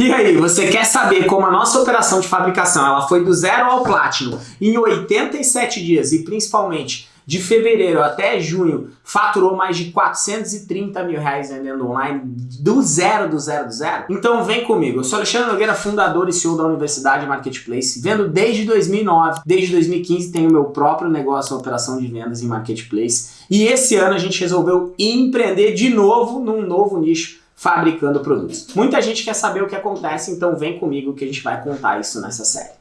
E aí, você quer saber como a nossa operação de fabricação ela foi do zero ao platino em 87 dias e principalmente de fevereiro até junho faturou mais de 430 mil reais vendendo online do zero, do zero, do zero? Então vem comigo, eu sou Alexandre Nogueira, fundador e CEO da Universidade Marketplace, vendo desde 2009, desde 2015 tenho meu próprio negócio, operação de vendas em Marketplace e esse ano a gente resolveu empreender de novo num novo nicho fabricando produtos. Muita gente quer saber o que acontece, então vem comigo que a gente vai contar isso nessa série.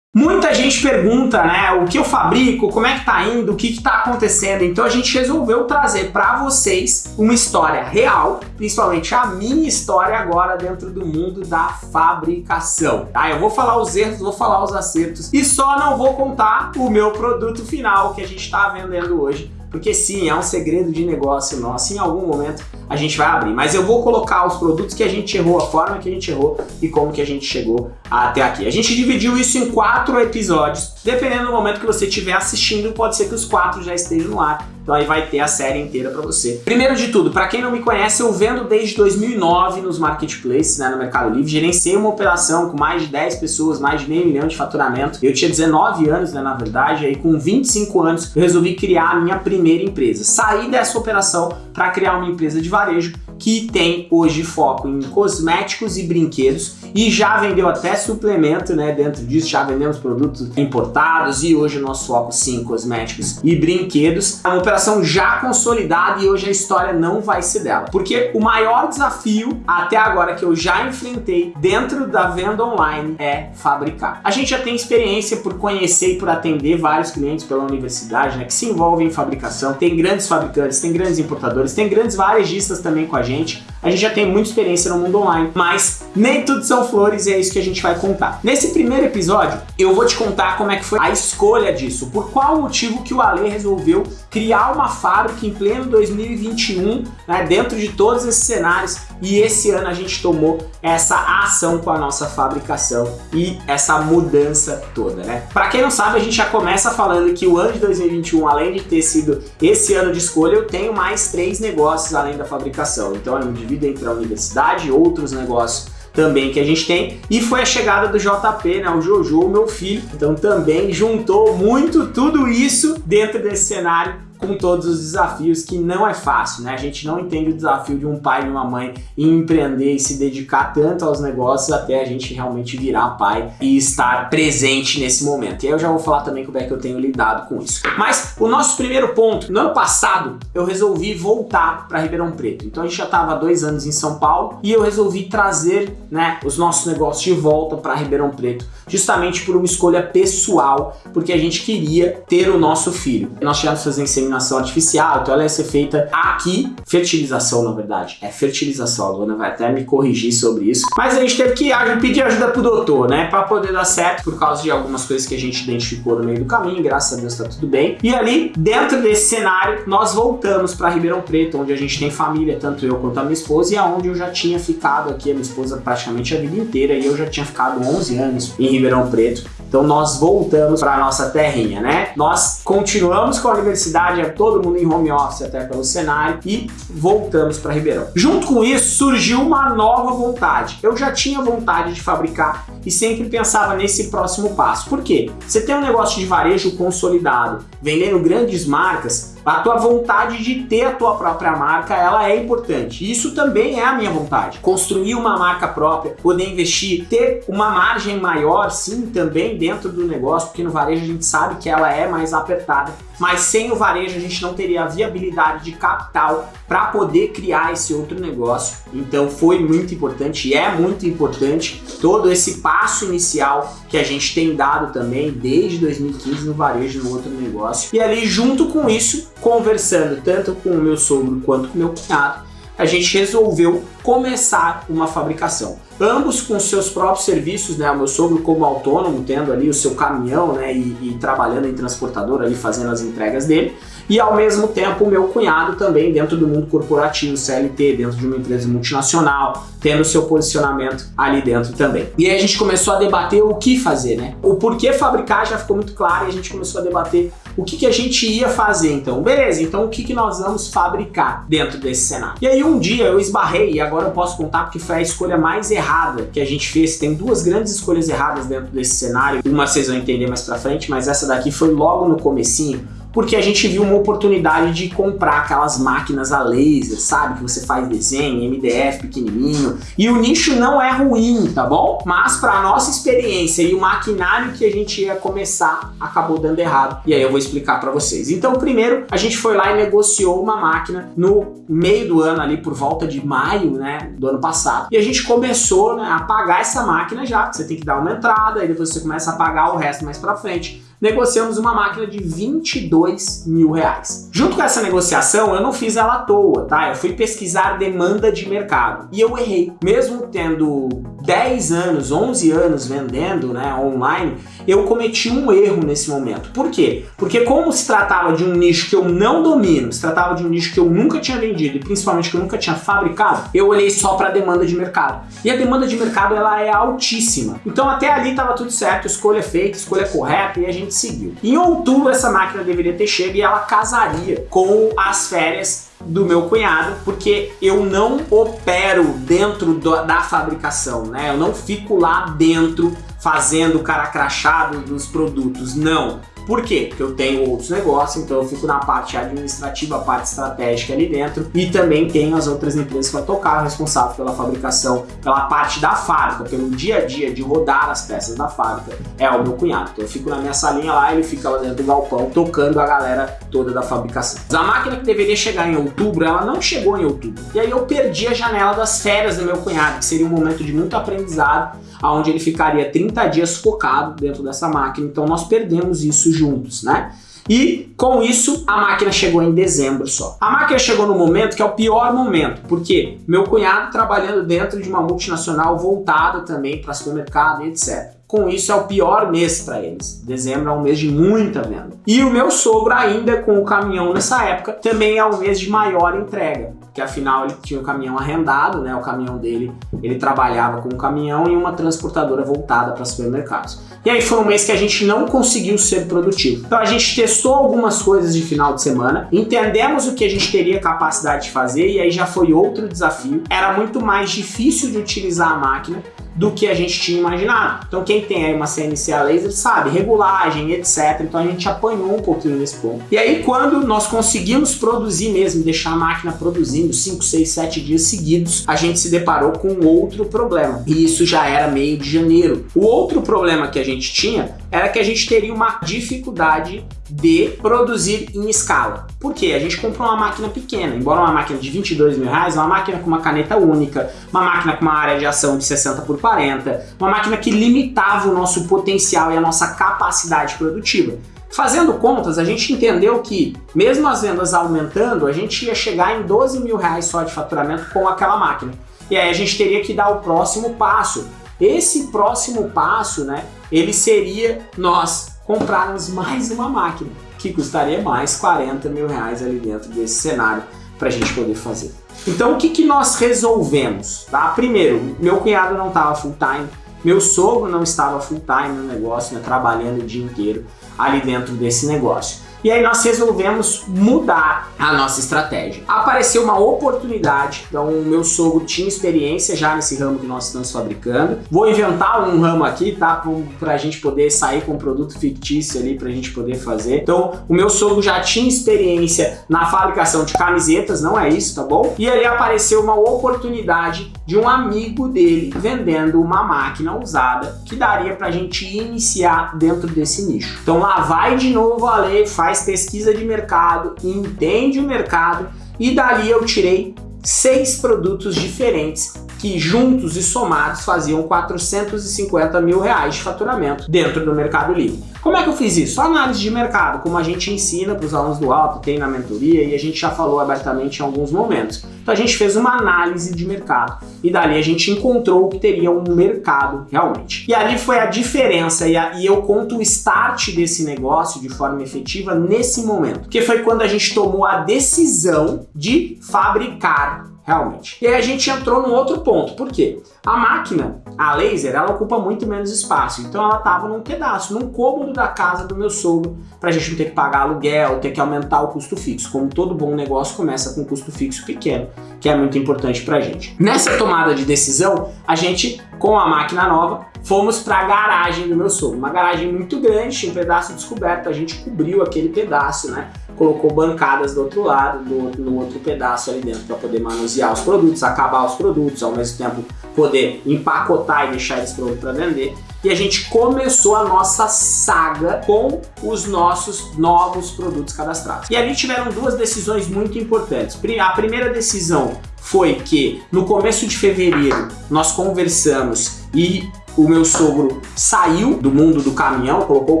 Muita gente pergunta, né, o que eu fabrico, como é que tá indo, o que que tá acontecendo, então a gente resolveu trazer para vocês uma história real, principalmente a minha história agora dentro do mundo da fabricação, tá? Eu vou falar os erros, vou falar os acertos e só não vou contar o meu produto final que a gente está vendendo hoje, porque sim, é um segredo de negócio nosso, em algum momento a gente vai abrir. Mas eu vou colocar os produtos que a gente errou, a forma que a gente errou e como que a gente chegou até aqui. A gente dividiu isso em quatro episódios, dependendo do momento que você estiver assistindo, pode ser que os quatro já estejam no ar, então aí vai ter a série inteira para você. Primeiro de tudo, para quem não me conhece, eu vendo desde 2009 nos marketplaces, né, no Mercado Livre, gerenciei uma operação com mais de 10 pessoas, mais de meio milhão de faturamento. Eu tinha 19 anos, né, na verdade, aí com 25 anos eu resolvi criar a minha primeira empresa. Saí dessa operação para criar uma empresa de varejo que tem hoje foco em cosméticos e brinquedos e já vendeu até suplemento, né? Dentro disso já vendemos produtos importados e hoje o nosso foco sim cosméticos e brinquedos. É uma operação já consolidada e hoje a história não vai ser dela. Porque o maior desafio até agora que eu já enfrentei dentro da venda online é fabricar. A gente já tem experiência por conhecer e por atender vários clientes pela universidade, né? Que se envolvem em fabricação. Tem grandes fabricantes, tem grandes importadores, tem grandes varejistas também com a gente gente. A gente já tem muita experiência no mundo online, mas nem tudo são flores e é isso que a gente vai contar. Nesse primeiro episódio, eu vou te contar como é que foi a escolha disso, por qual motivo que o Ale resolveu criar uma fábrica em pleno 2021, né, dentro de todos esses cenários, e esse ano a gente tomou essa ação com a nossa fabricação e essa mudança toda, né? Para quem não sabe, a gente já começa falando que o ano de 2021, além de ter sido esse ano de escolha, eu tenho mais três negócios além da fabricação. Então eu me divido entre a universidade e outros negócios também que a gente tem. E foi a chegada do JP, né, o Jojo, meu filho, então também juntou muito tudo isso dentro desse cenário com todos os desafios que não é fácil, né? A gente não entende o desafio de um pai e uma mãe em empreender e se dedicar tanto aos negócios até a gente realmente virar pai e estar presente nesse momento. E aí eu já vou falar também como é que eu tenho lidado com isso. Mas o nosso primeiro ponto, no ano passado eu resolvi voltar para Ribeirão Preto. Então a gente já estava dois anos em São Paulo e eu resolvi trazer né, os nossos negócios de volta para Ribeirão Preto, justamente por uma escolha pessoal, porque a gente queria ter o nosso filho. Nós tivemos fazer inseminação artificial, então ela ia ser feita aqui, fertilização na verdade, é fertilização, a Luana vai até me corrigir sobre isso, mas a gente teve que pedir ajuda pro doutor, né, para poder dar certo por causa de algumas coisas que a gente identificou no meio do caminho, graças a Deus tá tudo bem. E ali, dentro desse cenário, nós voltamos para Ribeirão Preto, onde a gente tem família, tanto eu quanto a minha esposa, e aonde eu já tinha ficado aqui, a minha esposa praticamente a vida inteira, e eu já tinha ficado 11 anos em Ribeirão Preto. Então nós voltamos para nossa terrinha, né? Nós continuamos com a universidade, todo mundo em home office até pelo cenário e voltamos para Ribeirão. Junto com isso surgiu uma nova vontade. Eu já tinha vontade de fabricar e sempre pensava nesse próximo passo. Por quê? Você tem um negócio de varejo consolidado, vendendo grandes marcas, a tua vontade de ter a tua própria marca, ela é importante. Isso também é a minha vontade. Construir uma marca própria, poder investir, ter uma margem maior, sim, também dentro do negócio, porque no varejo a gente sabe que ela é mais apertada mas sem o varejo a gente não teria a viabilidade de capital para poder criar esse outro negócio. Então foi muito importante e é muito importante todo esse passo inicial que a gente tem dado também desde 2015 no varejo, no outro negócio. E ali junto com isso, conversando tanto com o meu sogro quanto com o meu cunhado, a gente resolveu começar uma fabricação. Ambos com seus próprios serviços, né? O meu sogro como autônomo, tendo ali o seu caminhão, né? E, e trabalhando em transportador ali, fazendo as entregas dele. E ao mesmo tempo o meu cunhado também dentro do mundo corporativo, CLT, dentro de uma empresa multinacional, tendo seu posicionamento ali dentro também. E aí a gente começou a debater o que fazer, né? O porquê fabricar já ficou muito claro e a gente começou a debater o que, que a gente ia fazer então? Beleza, então o que, que nós vamos fabricar dentro desse cenário? E aí um dia eu esbarrei, e agora eu posso contar porque foi a escolha mais errada que a gente fez. Tem duas grandes escolhas erradas dentro desse cenário, uma vocês vão entender mais pra frente, mas essa daqui foi logo no comecinho, porque a gente viu uma oportunidade de comprar aquelas máquinas a laser, sabe? Que você faz desenho, MDF pequenininho. E o nicho não é ruim, tá bom? Mas para nossa experiência e o maquinário que a gente ia começar, acabou dando errado. E aí eu vou explicar para vocês. Então, primeiro, a gente foi lá e negociou uma máquina no meio do ano, ali por volta de maio, né, do ano passado. E a gente começou né, a pagar essa máquina já. Você tem que dar uma entrada, e depois você começa a pagar o resto mais para frente negociamos uma máquina de 22 mil reais. Junto com essa negociação, eu não fiz ela à toa, tá? Eu fui pesquisar demanda de mercado e eu errei. Mesmo tendo 10 anos, 11 anos vendendo né, online, eu cometi um erro nesse momento. Por quê? Porque como se tratava de um nicho que eu não domino, se tratava de um nicho que eu nunca tinha vendido e principalmente que eu nunca tinha fabricado, eu olhei só para a demanda de mercado. E a demanda de mercado ela é altíssima. Então até ali estava tudo certo, escolha feita, escolha correta e a gente seguiu. Em outubro essa máquina deveria ter chego e ela casaria com as férias do meu cunhado, porque eu não opero dentro do, da fabricação, né? Eu não fico lá dentro fazendo o cara crachado dos produtos, não. Por quê? Porque eu tenho outros negócios, então eu fico na parte administrativa, a parte estratégica ali dentro e também tenho as outras empresas para tocar, responsável pela fabricação, pela parte da fábrica, pelo dia a dia de rodar as peças da fábrica, é o meu cunhado. Então eu fico na minha salinha lá, ele fica lá dentro do galpão tocando a galera toda da fabricação. A máquina que deveria chegar em outubro, ela não chegou em outubro. E aí eu perdi a janela das férias do meu cunhado, que seria um momento de muito aprendizado, onde ele ficaria 30 dias focado dentro dessa máquina. Então nós perdemos isso juntos, né? E com isso a máquina chegou em dezembro só. A máquina chegou no momento que é o pior momento, porque meu cunhado trabalhando dentro de uma multinacional voltada também para supermercado etc. Com isso é o pior mês para eles. Dezembro é um mês de muita venda. E o meu sogro ainda com o caminhão nessa época também é o mês de maior entrega que afinal ele tinha o caminhão arrendado, né? O caminhão dele, ele trabalhava com um caminhão e uma transportadora voltada para supermercados. E aí foi um mês que a gente não conseguiu ser produtivo. Então a gente testou algumas coisas de final de semana, entendemos o que a gente teria capacidade de fazer e aí já foi outro desafio. Era muito mais difícil de utilizar a máquina do que a gente tinha imaginado. Então quem tem aí uma CNC a laser sabe, regulagem, etc. Então a gente apanhou um pouquinho nesse ponto. E aí quando nós conseguimos produzir mesmo, deixar a máquina produzindo 5, 6, 7 dias seguidos, a gente se deparou com outro problema. E isso já era meio de janeiro. O outro problema que a gente tinha era que a gente teria uma dificuldade de produzir em escala. Por quê? A gente comprou uma máquina pequena, embora uma máquina de 22 mil reais, uma máquina com uma caneta única, uma máquina com uma área de ação de 60 por 40, uma máquina que limitava o nosso potencial e a nossa capacidade produtiva. Fazendo contas, a gente entendeu que, mesmo as vendas aumentando, a gente ia chegar em 12 mil reais só de faturamento com aquela máquina. E aí a gente teria que dar o próximo passo. Esse próximo passo, né, ele seria nós comprarmos mais uma máquina, que custaria mais 40 mil reais ali dentro desse cenário para a gente poder fazer. Então o que, que nós resolvemos? Tá? Primeiro, meu cunhado não estava full time, meu sogro não estava full time no negócio, né, trabalhando o dia inteiro ali dentro desse negócio. E aí nós resolvemos mudar a nossa estratégia. Apareceu uma oportunidade, então o meu sogro tinha experiência já nesse ramo que nós estamos fabricando. Vou inventar um ramo aqui, tá? Para a gente poder sair com um produto fictício ali, para a gente poder fazer. Então o meu sogro já tinha experiência na fabricação de camisetas, não é isso, tá bom? E ali apareceu uma oportunidade de um amigo dele vendendo uma máquina usada que daria para a gente iniciar dentro desse nicho. Então lá vai de novo a lei, faz pesquisa de mercado, entende o mercado e dali eu tirei seis produtos diferentes que juntos e somados faziam 450 mil reais de faturamento dentro do Mercado Livre. Como é que eu fiz isso? Análise de mercado, como a gente ensina para os alunos do alto, tem na mentoria e a gente já falou abertamente em alguns momentos. Então a gente fez uma análise de mercado e dali a gente encontrou que teria um mercado realmente. E ali foi a diferença e, a, e eu conto o start desse negócio de forma efetiva nesse momento, que foi quando a gente tomou a decisão de fabricar realmente. E aí a gente entrou num outro ponto, por quê? A máquina, a laser, ela ocupa muito menos espaço, então ela estava num pedaço, num cômodo da casa do meu sogro, para a gente não ter que pagar aluguel, ter que aumentar o custo fixo. Como todo bom negócio começa com um custo fixo pequeno, que é muito importante para a gente. Nessa tomada de decisão, a gente, com a máquina nova, fomos para a garagem do meu sogro. Uma garagem muito grande, tinha um pedaço descoberto, a gente cobriu aquele pedaço, né? Colocou bancadas do outro lado, do, no outro pedaço ali dentro, para poder manusear os produtos, acabar os produtos, ao mesmo tempo poder empacotar e deixar eles prontos para vender. E a gente começou a nossa saga com os nossos novos produtos cadastrados. E ali tiveram duas decisões muito importantes. A primeira decisão foi que no começo de fevereiro nós conversamos e o meu sogro saiu do mundo do caminhão, colocou o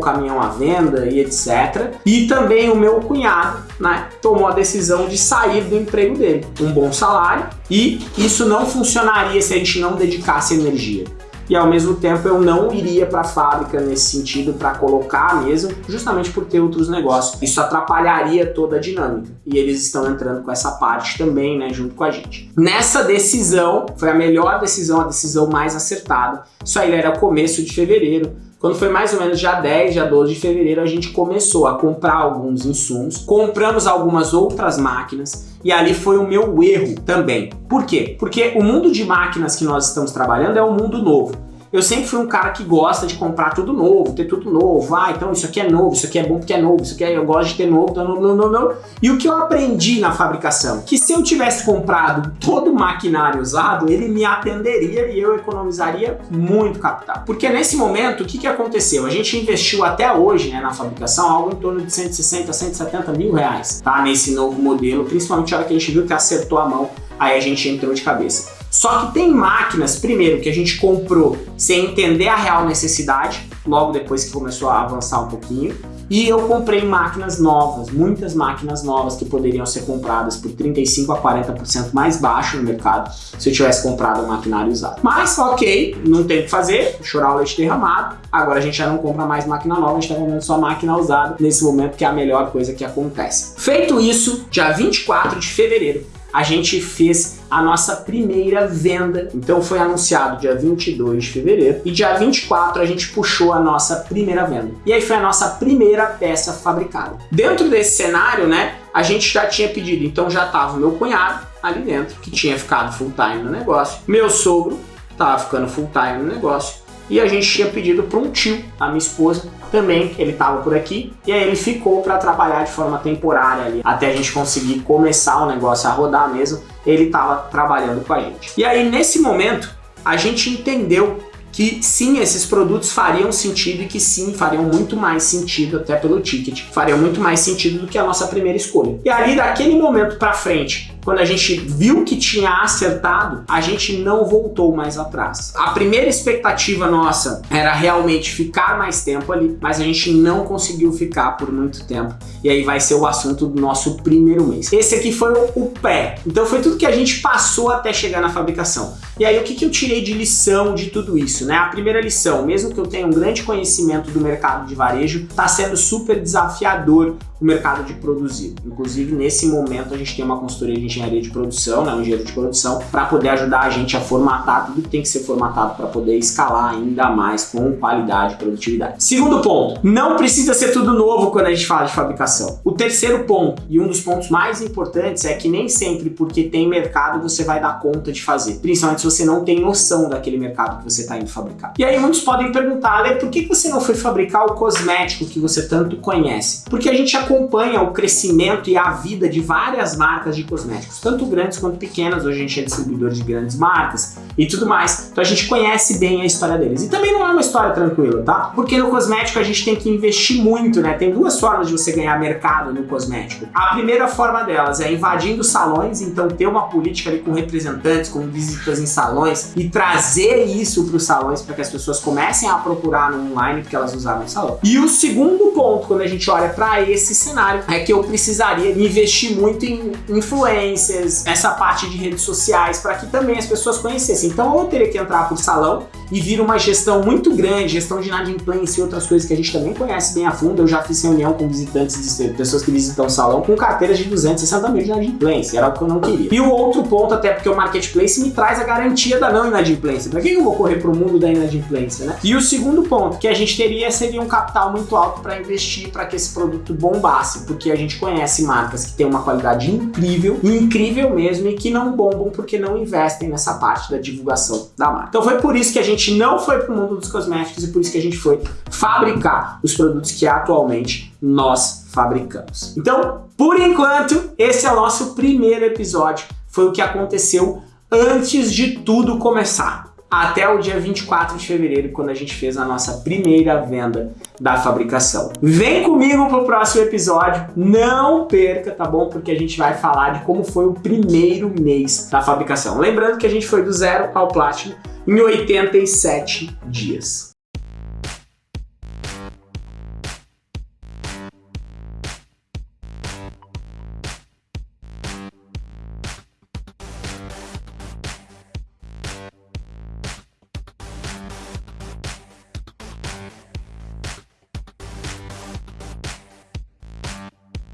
caminhão à venda e etc. E também o meu cunhado, né, tomou a decisão de sair do emprego dele, um bom salário, e isso não funcionaria se a gente não dedicasse energia e ao mesmo tempo eu não iria para a fábrica nesse sentido para colocar mesmo, justamente por ter outros negócios. Isso atrapalharia toda a dinâmica e eles estão entrando com essa parte também, né, junto com a gente. Nessa decisão, foi a melhor decisão, a decisão mais acertada. Isso aí era começo de fevereiro. Quando foi mais ou menos já 10, já 12 de fevereiro, a gente começou a comprar alguns insumos, compramos algumas outras máquinas e ali foi o meu erro também. Por quê? Porque o mundo de máquinas que nós estamos trabalhando é um mundo novo. Eu sempre fui um cara que gosta de comprar tudo novo, ter tudo novo. Ah, então isso aqui é novo, isso aqui é bom porque é novo, isso aqui é, eu gosto de ter novo, então não, não, não, não. E o que eu aprendi na fabricação? Que se eu tivesse comprado todo o maquinário usado, ele me atenderia e eu economizaria muito capital. Porque nesse momento, o que, que aconteceu? A gente investiu até hoje né, na fabricação algo em torno de 160, 170 mil reais, tá? Nesse novo modelo, principalmente a hora que a gente viu que acertou a mão, aí a gente entrou de cabeça. Só que tem máquinas, primeiro, que a gente comprou sem entender a real necessidade, logo depois que começou a avançar um pouquinho, e eu comprei máquinas novas, muitas máquinas novas que poderiam ser compradas por 35 a 40% mais baixo no mercado se eu tivesse comprado um maquinário usado. Mas ok, não tem o que fazer, chorar o leite derramado, agora a gente já não compra mais máquina nova, a gente está vendendo só máquina usada nesse momento que é a melhor coisa que acontece. Feito isso, dia 24 de fevereiro, a gente fez a nossa primeira venda. Então foi anunciado dia 22 de fevereiro e dia 24 a gente puxou a nossa primeira venda. E aí foi a nossa primeira peça fabricada. Dentro desse cenário, né, a gente já tinha pedido, então já estava meu cunhado ali dentro, que tinha ficado full time no negócio, meu sogro estava ficando full time no negócio, e a gente tinha pedido para um tio, a minha esposa, também ele estava por aqui e aí ele ficou para trabalhar de forma temporária ali até a gente conseguir começar o negócio a rodar mesmo. Ele estava trabalhando com a gente. E aí nesse momento a gente entendeu que sim, esses produtos fariam sentido e que sim, fariam muito mais sentido até pelo ticket, fariam muito mais sentido do que a nossa primeira escolha. E ali daquele momento para frente, quando a gente viu que tinha acertado, a gente não voltou mais atrás. A primeira expectativa nossa era realmente ficar mais tempo ali, mas a gente não conseguiu ficar por muito tempo. E aí vai ser o assunto do nosso primeiro mês. Esse aqui foi o pé. Então foi tudo que a gente passou até chegar na fabricação. E aí o que, que eu tirei de lição de tudo isso? Né? A primeira lição, mesmo que eu tenha um grande conhecimento do mercado de varejo, está sendo super desafiador o mercado de produzir. Inclusive, nesse momento, a gente tem uma consultoria de engenharia de produção, né, um engenheiro de produção, para poder ajudar a gente a formatar tudo que tem que ser formatado para poder escalar ainda mais com qualidade e produtividade. Segundo ponto, não precisa ser tudo novo quando a gente fala de fabricação. O terceiro ponto, e um dos pontos mais importantes, é que nem sempre porque tem mercado você vai dar conta de fazer, principalmente se você não tem noção daquele mercado que você está indo fabricar. E aí muitos podem perguntar, Ale, por que você não foi fabricar o cosmético que você tanto conhece? Porque a gente acompanha o crescimento e a vida de várias marcas de cosméticos, tanto grandes quanto pequenas, hoje a gente é distribuidor de grandes marcas e tudo mais, então a gente conhece bem a história deles. E também não é uma história tranquila, tá? Porque no cosmético a gente tem que investir muito, né? Tem duas formas de você ganhar mercado no cosmético. A primeira forma delas é invadindo salões, então ter uma política ali com representantes, com visitas em salões e trazer isso para os salões para que as pessoas comecem a procurar no online porque elas usaram o salão. E o segundo ponto, quando a gente olha para esses cenário é que eu precisaria investir muito em influências, essa parte de redes sociais, para que também as pessoas conhecessem. Então eu teria que entrar por salão e vir uma gestão muito grande, gestão de inadimplência e outras coisas que a gente também conhece bem a fundo. Eu já fiz reunião com visitantes, de pessoas que visitam o salão, com carteiras de 260 mil de inadimplência, era o que eu não queria. E o outro ponto, até porque o marketplace me traz a garantia da não inadimplência. Para que eu vou correr para o mundo da inadimplência, né? E o segundo ponto que a gente teria seria um capital muito alto para investir para que esse produto bombasse, porque a gente conhece marcas que têm uma qualidade incrível, incrível mesmo, e que não bombam porque não investem nessa parte da divulgação da marca. Então foi por isso que a gente não foi para o mundo dos cosméticos e por isso que a gente foi fabricar os produtos que atualmente nós fabricamos. Então, por enquanto, esse é o nosso primeiro episódio. Foi o que aconteceu antes de tudo começar até o dia 24 de fevereiro, quando a gente fez a nossa primeira venda da fabricação. Vem comigo pro próximo episódio, não perca, tá bom? Porque a gente vai falar de como foi o primeiro mês da fabricação. Lembrando que a gente foi do zero ao Platinum em 87 dias.